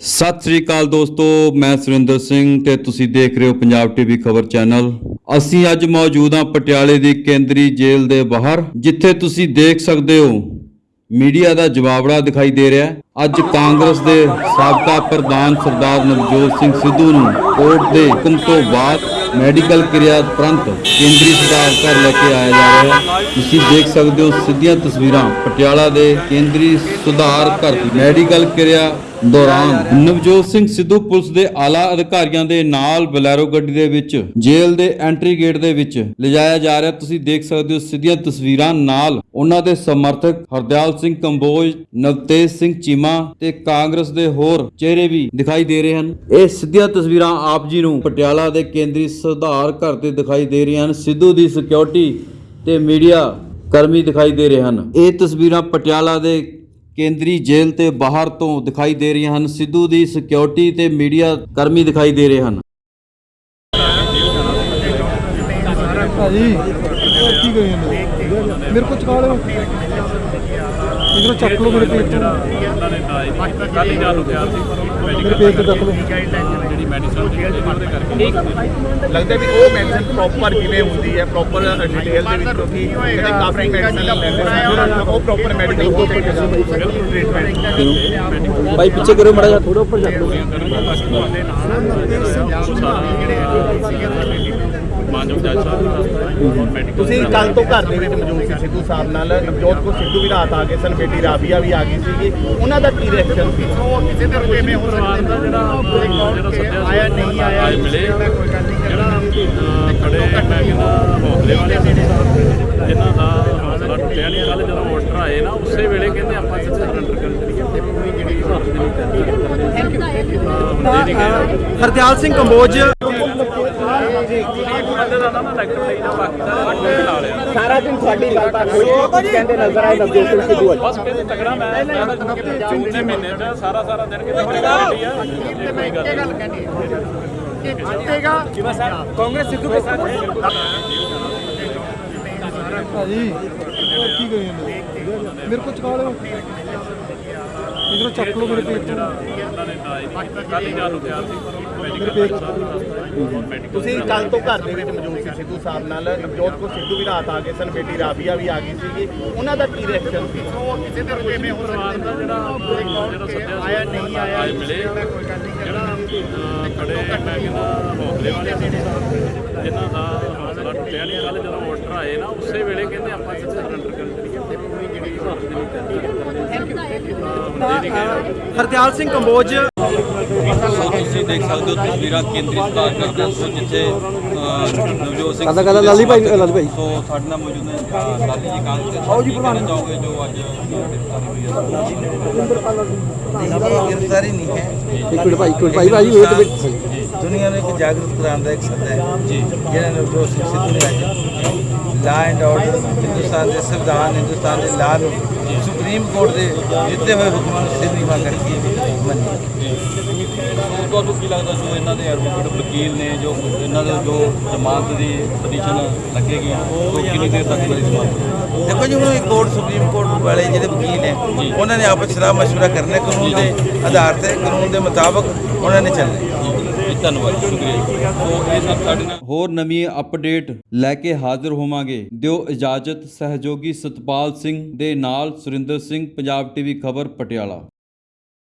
ਸਤਿ ਸ੍ਰੀ ਅਕਾਲ ਦੋਸਤੋ, ਮੈਂ ਸੁਰਿੰਦਰ ਸਿੰਘ ਤੇ ਤੁਸੀਂ ਦੇਖ ਰਹੇ ਹੋ ਪੰਜਾਬ ਟੀਵੀ ਖਬਰ ਚੈਨਲ। ਅਸੀਂ ਅੱਜ ਮੌਜੂਦ ਹਾਂ ਪਟਿਆਲੇ ਦੀ ਕੇਂਦਰੀ ਜੇਲ੍ਹ ਦੇ ਬਾਹਰ, ਜਿੱਥੇ ਤੁਸੀਂ ਦੇਖ ਸਕਦੇ ਹੋ, ਮੀਡੀਆ ਦਾ ਜਵਾਬੜਾ ਦਿਖਾਈ ਦੇ ਰਿਹਾ ਅੱਜ ਕਾਂਗਰਸ ਦੇ ਸਾਬਕਾ ਪ੍ਰਧਾਨ ਸਰਦਾਰ ਨਵਜੋਤ ਸਿੰਘ ਸਿੱਧੂ ਨੂੰ ਕੋਰਟ ਦੇ ਹੁਕਮ ਤੋਂ ਬਾਅਦ ਮੈਡੀਕਲ ਕਿਰਿਆ ਤੁਰੰਤ ਕੇਂਦਰੀ ਸੁਧਾਰ ਘਰ ਲੈ ਕੇ ਆਇਆ ਜਾ ਰਿਹਾ ਹੈ। ਤੁਸੀਂ ਦੇਖ ਸਕਦੇ ਹੋ ਸਿੱਧੀਆਂ ਤਸਵੀਰਾਂ ਪਟਿਆਲਾ ਦੇ ਕੇਂਦਰੀ ਸੁਧਾਰ ਘਰ ਦੀ ਮੈਡੀਕਲ ਕਿਰਿਆ ਦੌਰਾਨ ਨਵਜੋਤ ਸਿੰਘ ਸਿੱਧੂ ਪੁਲਿਸ ਦੇ ਆਲਾ ਅਧਿਕਾਰੀਆਂ ਦੇ ਨਾਲ ਬਲੈਰੋ ਗੱਡੀ ਦੇ ਵਿੱਚ, ਜੇਲ੍ਹ ਦੇ ਐਂਟਰੀ ਗੇਟ ਦੇ ਵਿੱਚ ਲਿਜਾਇਆ ਜਾ ਰਿਹਾ। ਤੁਸੀਂ ਦੇਖ ਸਕਦੇ ਹੋ ਸਿੱਧੀਆਂ ਤਸਵੀਰਾਂ ਨਾਲ ਉਹਨਾਂ ਦੇ ਸਮਰਥਕ ਹਰਦਿਆਲ ਸਿੰਘ ਕੰਬੋਜ, ਨਵਤੇਜ ਸਿੰਘ ਚੀਮਾ ਤੇ ਕਾਂਗਰਸ ਦੇ ਹੋਰ ਚਿਹਰੇ ਵੀ ਦਿਖਾਈ ਦੇ ਰਹੇ ਹਨ। ਇਹ ਸਿੱਧੀਆਂ ਤਸਵੀਰਾਂ ਆਪ ਜੀ ਨੂੰ ਪਟਿਆਲਾ ਦੇ ਕੇਂਦਰੀ ਸੁਧਾਰ ਘਰ ਤੇ ਦਿਖਾਈ ਦੇ ਰਹੀਆਂ ਹਨ। ਸਿੱਧੂ ਦੀ ਸਿਕਿਉਰਿਟੀ ਤੇ ਮੀਡੀਆ ਕਰਮੀ ਦਿਖਾਈ ਦੇ ਰਹੇ ਹਨ। ਇਹ ਤਸਵੀਰਾਂ ਪਟਿਆਲਾ ਦੇ ਕੇਂਦਰੀ ਜੇਲ੍ਹ ਤੇ ਬਾਹਰ ਤੋਂ ਦਿਖਾਈ ਦੇ ਰਹੀਆਂ ਹਨ। ਸਿੱਧੂ ਦੀ ਸਿਕਿਉਰਿਟੀ ਤੇ ਮੀਡੀਆ ਕਰਮੀ ਦਿਖਾਈ ਦੇ ਰਹੇ ਹਨ। ਭਾਜੀ ਕੀ ਕਰੀ ਮੇਰੇ ਕੋਲ ਚਕਾ ਲਿਓ। ਇਧਰੋਂ ਚੱਕ ਲਓ ਮੇਰੇ ਪੇਟ ਤੋਂ ਕੱਲ ਹੀ ਜਾਣ ਗਿਆ ਸੀ। ਮੇਰੇ ਪੇਟ ਤੋਂ ਚੱਕ ਲਓ। ਜਿਹੜੀ ਮੈਡੀਸਨ ਦੀ ਉਹਦੇ ਕਰਕੇ ਲੱਗਦਾ ਵੀ ਉਹ ਮੈਡੀਸਨ ਪ੍ਰੋਪਰ ਕਿਵੇਂ ਹੁੰਦੀ ਹੈ ਪ੍ਰੋਪਰ ਡਿਟੇਲ ਦੇ ਵਿੱਚ ਕਿਉਂਕਿ ਜਿਹੜੇ ਕਾਫੀ ਮੈਡੀਸਨ ਲੈਂਦੇ ਉਹ ਪ੍ਰੋਪਰ ਮੈਡੀਕਲ ਹੋ ਕੇ ਟ੍ਰੀਟਮੈਂਟ ਭਾਈ ਪਿੱਛੇ ਕਰੋ ਮੜਾ ਜਾ ਥੋੜਾ ਉੱਪਰ ਚੱਕ ਲਓ ਮਾਨਯੋਗ ਜੱਜ ਸਾਹਿਬ ਮੈਡੀਕਲ ਤੁਸੀਂ ਕੱਲ ਤੋਂ ਘਰ ਦੇ ਵਿੱਚ ਮੌਜੂਦ ਸੀ ਸਿੱਧੂ ਸਾਹਿਬ ਨਾਲ ਨਵਜੋਤ ਕੋ ਸਿੱਧੂ ਵੀ ਰਾਤ ਆ ਗਏ ਸਨ ਬੇਟੀ ਰਾਬੀਆ ਵੀ ਆ ਗਈ ਸੀਗੀ। ਉਹਨਾਂ ਦਾ ਕੀ ਰਿਐਕਸ਼ਨ ਸੀ? ਕਿਸੇ ਦੇ ਕਿਵੇਂ ਹੋ ਸਕਦਾ ਜਿਹੜਾ ਜਿਹੜਾ ਆਇਆ ਨਹੀਂ ਆਇਆ। ਮਿਲੇ ਜਿਹੜਾ ਖੜੇ ਮੈਂ ਕਹਿੰਦਾ ਹੌਸਲੇ ਵਾਲੇ ਸੀ। ਜਿਨ੍ਹਾਂ ਦਾ ਹੌਸਲਾ ਟੁੱਟਿਆ ਨਹੀਂ ਕੱਲ ਜਦੋਂ ਵੋਟਰ ਆਏ ਨਾ ਉਸੇ ਵੇਲੇ ਕਹਿੰਦੇ ਆਪਾਂ ਇੱਥੇ ਸਰੈਂਡਰ ਕਰ ਦਈਏ ਥੈਂਕ ਯੂ ਹਰਦਿਆਲ ਸਿੰਘ ਕੰਬੋਜ ਬੰਦੇ ਦਾ ਨਾ ਲੈਕਚਰ ਲਈ ਨਾ ਬਾਕੀ ਸਾਰਾ ਦਿਨ ਸਾਡੀ ਗੱਲਬਾਤ ਹੋਈ ਕਹਿੰਦੇ ਨਜ਼ਰ ਆਏ ਨਵਜੋਤ ਸਿੰਘ ਸਿੱਧੂ ਅੱਜ ਬਸ ਕਹਿੰਦੇ ਤਗੜਾ ਮੈਂ ਦੇ ਮਹੀਨੇ ਚ ਸਾਰਾ ਸਾਰਾ ਦਿਨ ਕਿਤੇ ਕੋਈ ਗੱਲ ਨਹੀਂ ਆ। ਕੋਈ ਗੱਲ ਨਹੀਂ। ਭਾਜੀ ਹੋਰ ਕੀ ਕਰੀ ਮੇਰੇ ਕੋਲ ਚਕਾ ਲਿਓ। ਇਧਰੋਂ ਚੱਕ ਲਓ ਮੇਰੇ ਪੇਟ ਤੋਂ ਉਹਨਾਂ ਨੇ ਕੱਲ ਹੀ ਜਾਣ ਗਿਆ ਸੀ ਮੇਰੇ ਪੇਟ ਤੋਂ ਤੁਸੀਂ ਕੱਲ ਤੋਂ ਘਰ ਦੇ ਵਿੱਚ ਮੌਜੂਦ ਸੀ ਸਿੱਧੂ ਸਾਹਿਬ ਨਾਲ। ਨਵਜੋਤ ਕੋ ਸਿੱਧੂ ਵੀ ਰਾਤ ਆ ਗਏ ਸਨ ਬੇਟੀ ਰਾਬੀਆ ਵੀ ਆ ਗਈ ਸੀਗੀ। ਉਹਨਾਂ ਦਾ ਕੀ ਰਿਐਕਸ਼ਨ ਸੀ? ਕਿਸੇ ਦੇ ਕਿਵੇਂ ਹੋ ਸਕਦਾ ਜਿਹੜਾ ਜਿਹੜਾ ਸੱਦਿਆ ਆਇਆ ਨਹੀਂ ਆਇਆ ਮਿਲੇ ਜਿਹੜਾ ਖੜੇ ਮੈਂ ਕਹਿੰਦਾ ਹੌਸਲੇ ਵਾਲੇ ਜਿਨ੍ਹਾਂ ਦਾ ਹੌਸਲਾ ਟੁੱਟਿਆ ਨਹੀਂ। ਕੱਲ ਜਦੋਂ ਵੋਟਰ ਆਏ ਨਾ ਉਸੇ ਵੇਲੇ ਕਹਿੰਦੇ ਆਪਾਂ ਇੱਥੇ ਸਰੈਂਡਰ ਕਰ ਦਈਏ ਹਰਦਿਆਲ ਸਿੰਘ ਕੰਬੋਜ ਤੁਸੀਂ ਦੇਖ ਸਕਦੇ ਹੋ ਤਸਵੀਰਾਂ ਦੁਨੀਆ ਨੂੰ ਇੱਕ ਜਾਗਰੂਕ ਕਰਾਉਣ ਦਾ ਇੱਕ ਸੱਦਾ ਹੈ। ਜੀ। ਜਿਹੜਾ ਨਵਜੋਤ ਸਿੰਘ ਸਿੱਧੂ ਨੇ ਅੱਜ ਲਾ ਐਂਡ ਆਰਡਰ ਹਿੰਦੁਸਤਾਨ ਦੇ ਸੰਵਿਧਾਨ ਹਿੰਦੁਸਤਾਨ ਦੇ ਲਾ ਨੂੰ ਸੁਪਰੀਮ ਕੋਰਟ ਦੇ ਦਿੱਤੇ ਹੋਏ ਹੁਕਮਾਂ ਨੂੰ ਸਿਰ ਨੀਵਾ ਕਰਕੇ ਮੰਨੀ। ਤੁਹਾਨੂੰ ਕੀ ਲੱਗਦਾ ਜੋ ਇਹਨਾਂ ਦੇ ਐਡਵੋਕੇਟ ਵਕੀਲ ਨੇ ਜੋ ਇਹਨਾਂ ਦੇ ਜੋ ਜ਼ਮਾਨਤ ਦੀ ਪਟੀਸ਼ਨ ਲੱਗੇਗੀ ਉਹ ਕਿੰਨੀ ਦੇਰ ਤੱਕ ਦੀ ਜ਼ਮਾਨਤ ਦੇਖੋ ਜੀ ਹੁਣ ਇਹ ਕੋਰਟ ਸੁਪਰੀਮ ਕੋਰਟ ਵਾਲੇ ਜਿਹੜੇ ਵਕੀਲ ਨੇ ਉਹਨਾਂ ਨੇ ਆਪਸ ਸਲਾਹ ਮਸ਼ਵਰਾ ਕਰਨਾ ਕਾਨੂੰਨ ਦੇ ਆਧਾਰ ਤੇ ਕਾਨੂੰਨ ਦੇ ਮੁਤਾਬਕ ਉਹਨਾਂ ਨੇ ਚੱਲਣਾ। ਜੀ ਧੰਨਵਾਦ, ਸ਼ੁਕਰੀਆ ਸੋ ਇਹ ਸਭ ਸਾਡੇ ਨਾਲ ਹੋਰ ਨਵੀਂ ਅਪਡੇਟ ਲੈ ਕੇ ਹਾਜ਼ਰ ਹੋਵਾਂਗੇ। ਦਿਓ ਇਜਾਜ਼ਤ ਸਹਿਯੋਗੀ ਸਤਪਾਲ ਸਿੰਘ ਦੇ ਨਾਲ ਸੁਰਿੰਦਰ ਸਿੰਘ, ਪੰਜਾਬ ਟੀਵੀ ਖਬਰ, ਪਟਿਆਲਾ।